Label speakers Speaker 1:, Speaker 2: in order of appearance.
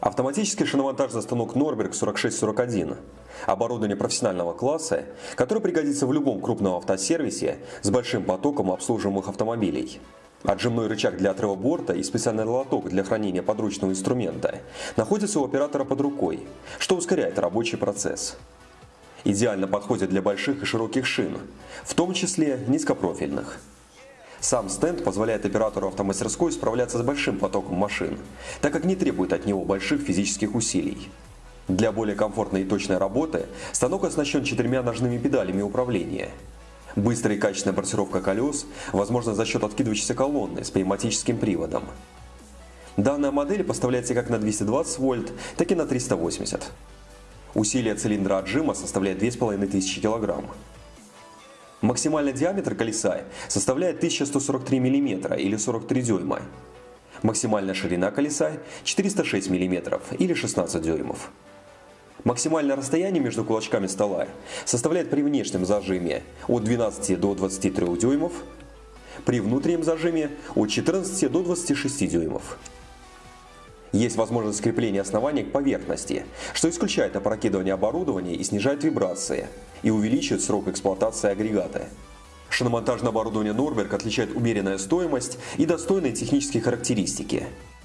Speaker 1: Автоматический шиномонтажный станок Norberg 4641. Оборудование профессионального класса, которое пригодится в любом крупном автосервисе с большим потоком обслуживаемых автомобилей. Отжимной рычаг для отрыва борта и специальный лоток для хранения подручного инструмента находятся у оператора под рукой, что ускоряет рабочий процесс. Идеально подходит для больших и широких шин, в том числе низкопрофильных. Сам стенд позволяет оператору автомастерской справляться с большим потоком машин, так как не требует от него больших физических усилий. Для более комфортной и точной работы станок оснащен четырьмя ножными педалями управления. Быстрая и качественная бортировка колес возможна за счет откидывающейся колонны с пневматическим приводом. Данная модель поставляется как на 220 вольт, так и на 380. Усилие цилиндра отжима составляет 2500 кг. Максимальный диаметр колеса составляет 1143 мм или 43 дюйма. Максимальная ширина колеса 406 мм или 16 дюймов. Максимальное расстояние между кулачками стола составляет при внешнем зажиме от 12 до 23 дюймов, при внутреннем зажиме от 14 до 26 дюймов. Есть возможность скрепления основания к поверхности, что исключает опрокидывание оборудования и снижает вибрации, и увеличивает срок эксплуатации агрегата. Шиномонтажное оборудование Norberg отличает умеренная стоимость и достойные технические характеристики –